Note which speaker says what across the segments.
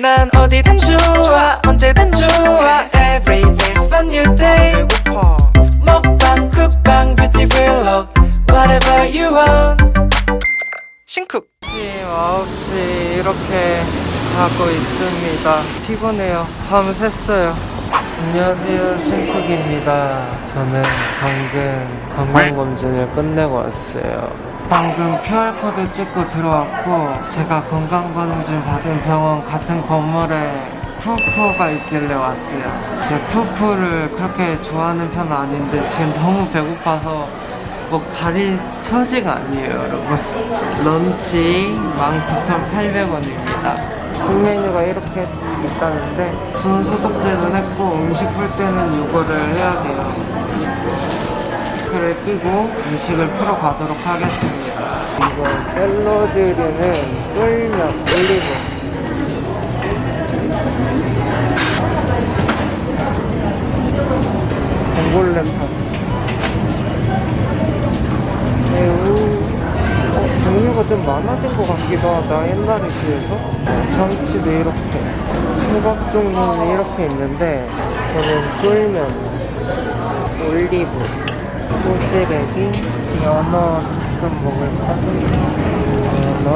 Speaker 1: 난 어디든 좋아 언제든 좋아 Every day's a new day 먹방 쿡방 뷰티 블록 Whatever you want 신쿡 지금 9시 이렇게 가고 있습니다. 피곤해요. 밤 샜어요. 안녕하세요. 신쿡입니다. 저는 방금 건강검진을 끝내고 왔어요. 방금 QR코드 찍고 들어왔고 제가 건강검진 받은 병원 같은 건물에 푸푸가 있길래 왔어요. 제가 푸푸를 그렇게 좋아하는 편은 아닌데 지금 너무 배고파서 뭐 가릴 처지가 아니에요 여러분. 런치 19,800원입니다 메뉴가 이렇게 있다는데 손 소독제는 했고 음식 풀 때는 이거를 해야 돼요. 마스크를 끼고 음식을 풀어 가도록 하겠습니다. 이거 샐러드류는 쫄면 올리브. 봉골렘 파스 새우 어, 종류가 좀 많아진 것 같기도 하다. 옛날에 비해서. 참치도 이렇게 초밥 종류는 이렇게 있는데 저는 쫄면 올리브 소시래기 연어 조금 먹을까? 연어.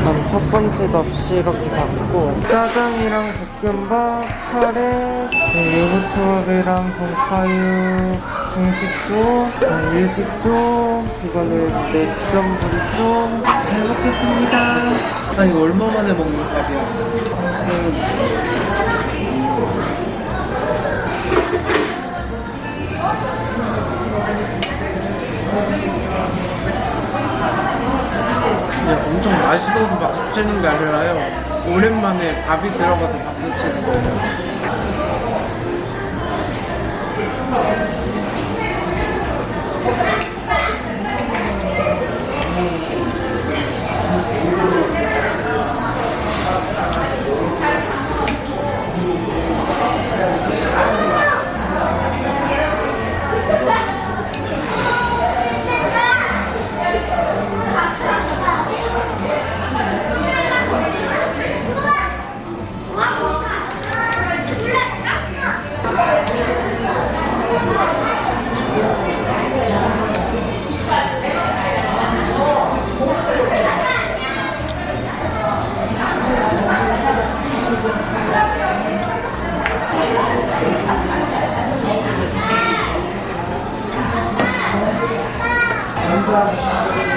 Speaker 1: 그럼 첫 번째 접시 이렇게 받고 짜장이랑 볶음밥, 카레, 네, 요거트밥이랑 돈카유 중식조, 네, 일식조 이거는 맥점분조 잘 먹겠습니다.
Speaker 2: 아 이거 얼마 만에 먹는 밥이야? 그냥 엄청 맛있어서 박수 치는 게 아니라요. 오랜만에 밥이 들어가서 박 제가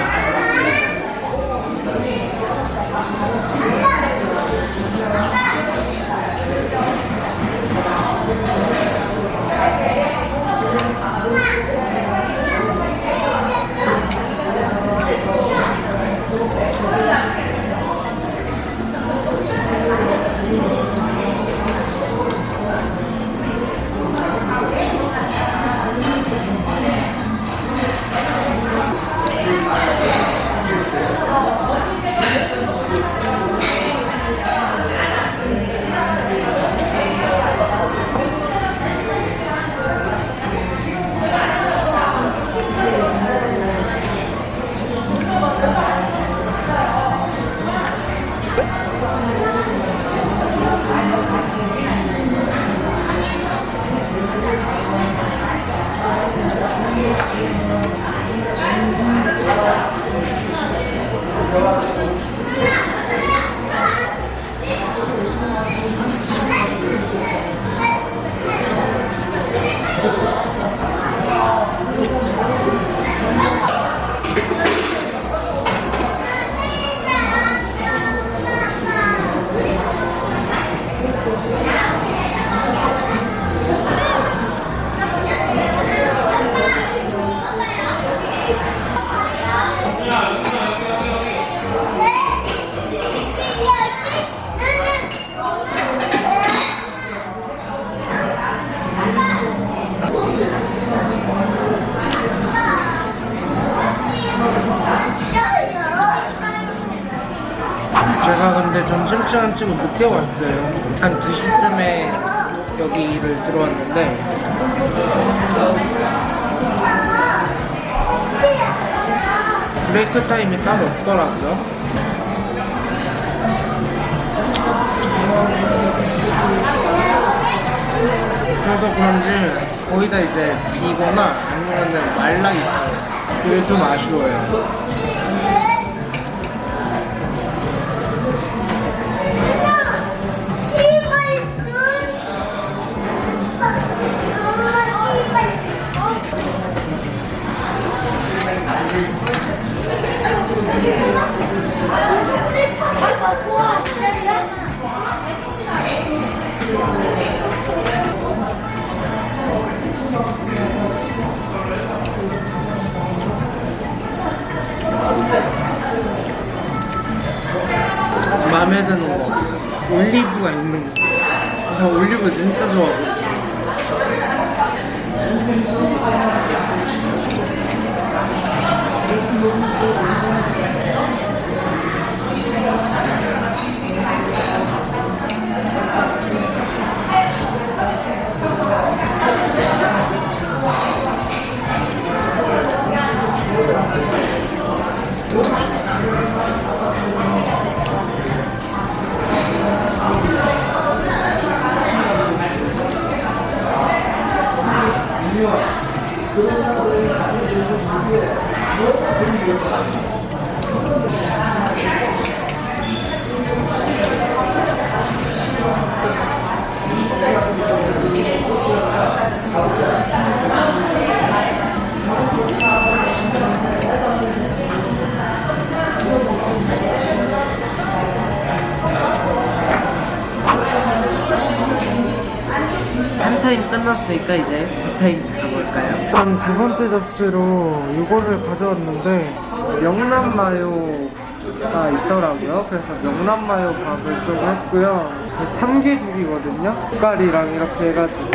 Speaker 2: 근데 점심시간 치고 늦게 왔어요 한 2시쯤에 여기를 들어왔는데 브레이크 타임이 따로 없더라고요
Speaker 1: 그래서 그런지 거의 다 이제 비거나 아니면은 말라 있어요. 그게 좀 아쉬워요. 마음에 드는 거 올리브가 있는 거. 나 올리브 진짜 좋아하고. 끝났으니까 이제 두 타임 찾아볼까요?
Speaker 3: 일단 두 번째 접시로 이거를 가져왔는데 명란 마요가 있더라고요. 그래서 명란 마요 밥을 좀 했고요. 삼계죽이거든요. 젓갈이랑 이렇게 해가지고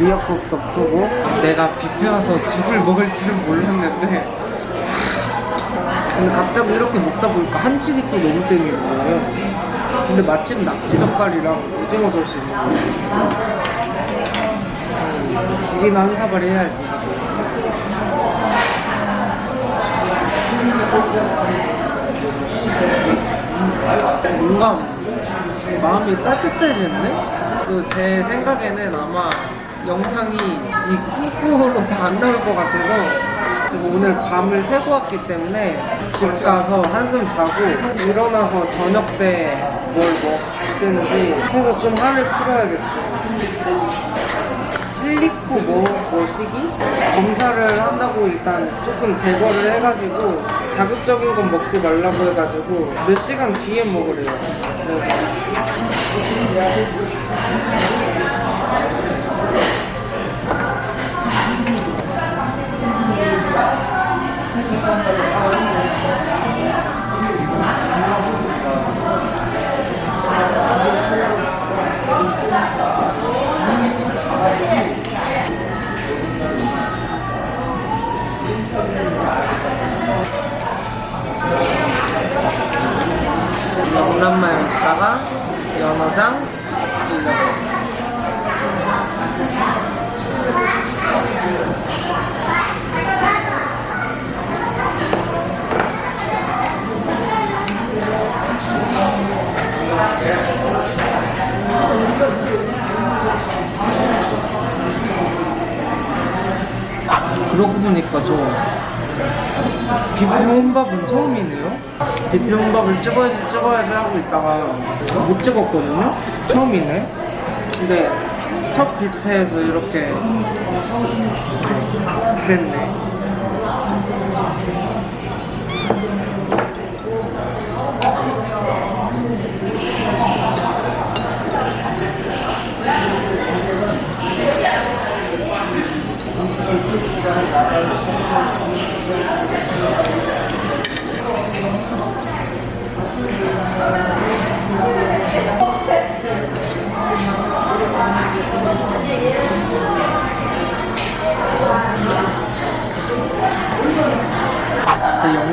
Speaker 3: 미역국도 푸고
Speaker 1: 내가 뷔페 와서 죽을 먹을지는 몰랐는데 참. 근데 갑자기 이렇게 먹다 보니까 한식이 또 너무 땡기는 거예요 근데 마침 낙지 젓갈이랑 오징어 젓이 있는 거예요 음, 죽이나 한 사발 해야지 뭔가 마음이 따뜻해지는데? 그제 생각에는 아마 영상이 이 쿠쿠로 다 안 나올 것 같아서 그리고 오늘 밤을 새고 왔기 때문에 집 가서 한숨 자고 일어나서 저녁 때 뭘 먹든지 해서 좀 한을 풀어야겠어요. 뭐, 뭐시기? 검사를 한다고 일단 조금 제거를 해가지고 자극적인 건 먹지 말라고 해가지고 몇 시간 뒤에 먹으래요. 그러고 보니까 저 비빔 혼밥은 처음이네요. 비빔 혼밥을 찍어야지 찍어야지 하고 있다가 못 찍었거든요. 처음이네. 근데 첫 뷔페에서 이렇게 됐네.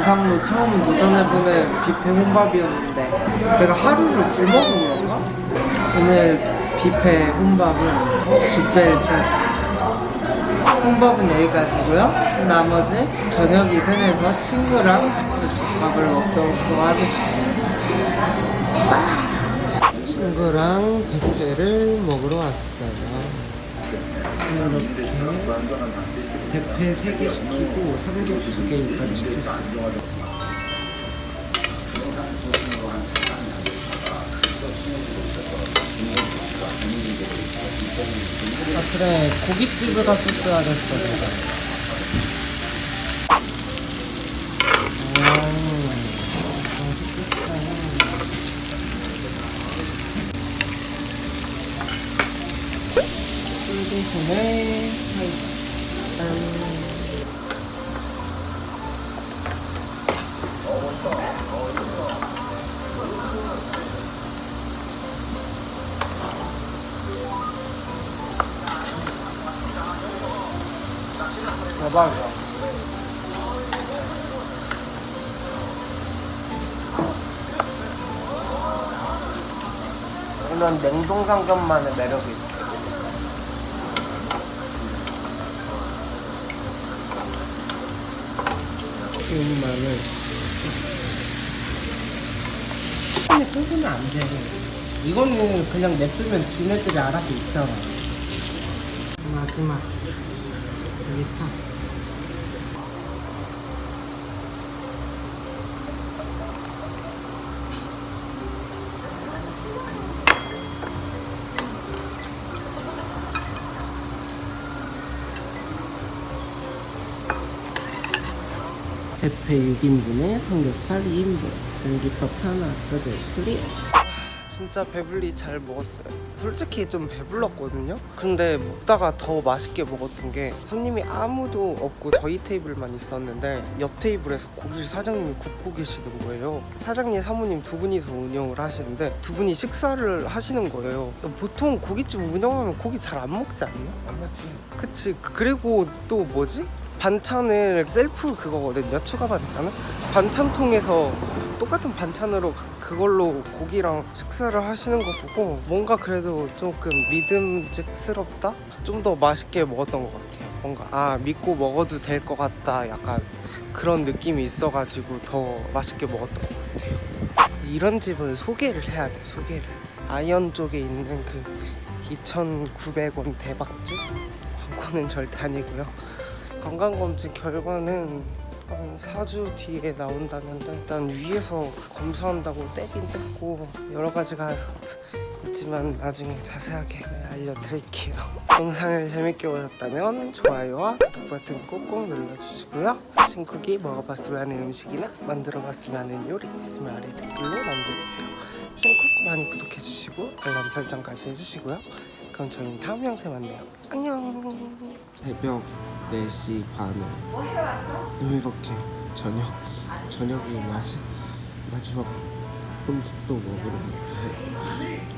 Speaker 1: 제 영상로 처음 도전해보는 뷔페 혼밥이었는데 내가 하루를 굶어서 그런가? 오늘 뷔페 혼밥은 죽배를 치웠습니다 혼밥은 여기까지고요 나머지 저녁 이든에서 친구랑 같이 밥을 먹도록 하겠습니다 친구랑 대패를 먹으러 왔어요. 대패 3개 시키고 삼겹 2개 일단 시켰어요. 아 그래 고깃집을 갔었어야 됐어 내가. 대박이다. 이런 냉동 삼겹만의 매력이 있어. 이 마늘. 근데 끓으면 안 돼. 이거는 그냥 냅두면 지네들이 알아서 있잖아. 마지막. 여기 탁. 대패 6인분에 삼겹살 2인분. 공깃밥 하나 뜯을 둘이. 진짜 배불리 잘 먹었어요. 솔직히 좀 배불렀거든요. 근데 먹다가 더 맛있게 먹었던 게 손님이 아무도 없고 저희 테이블만 있었는데 옆 테이블에서 고기를 사장님이 굽고 계시는 거예요. 사장님 사모님 두 분이서 운영을 하시는데 두 분이 식사를 하시는 거예요. 보통 고깃집 운영하면 고기 잘 안 먹지 않나? 안 먹지. 그치. 그리고 또 뭐지? 반찬을 셀프 그거거든요 추가 반찬은 반찬통에서 똑같은 반찬으로 그- 그걸로 고기랑 식사를 하시는 거 보고 뭔가 그래도 조금 믿음직스럽다? 좀 더 맛있게 먹었던 것 같아요 뭔가. 아 믿고 먹어도 될 것 같다 약간 그런 느낌이 있어가지고 더 맛있게 먹었던 것 같아요. 이런 집은 소개를 해야 돼 소개를. 아이언 쪽에 있는 그 2,900원 대박집? 광고는 절대 아니고요 건강검진 결과는 한 4주 뒤에 나온다는데 일단 위에서 검사한다고 떼긴 뗐고 여러 가지가 있지만 나중에 자세하게 알려드릴게요. 영상을 재밌게 보셨다면 좋아요와 구독 버튼 꼭꼭 눌러주시고요. 신쿡이 먹어봤으면 하는 음식이나 만들어봤으면 하는 요리 있으면 아래 댓글로 남겨주세요. 신쿡 많이 구독해주시고 알람 설정까지 해주시고요 그럼 저희는 다음 영상에 만나요. 안녕. 새벽 4시 반에. 이렇게 저녁 저녁이 맛이 마지막 음식도 먹으러 왔어요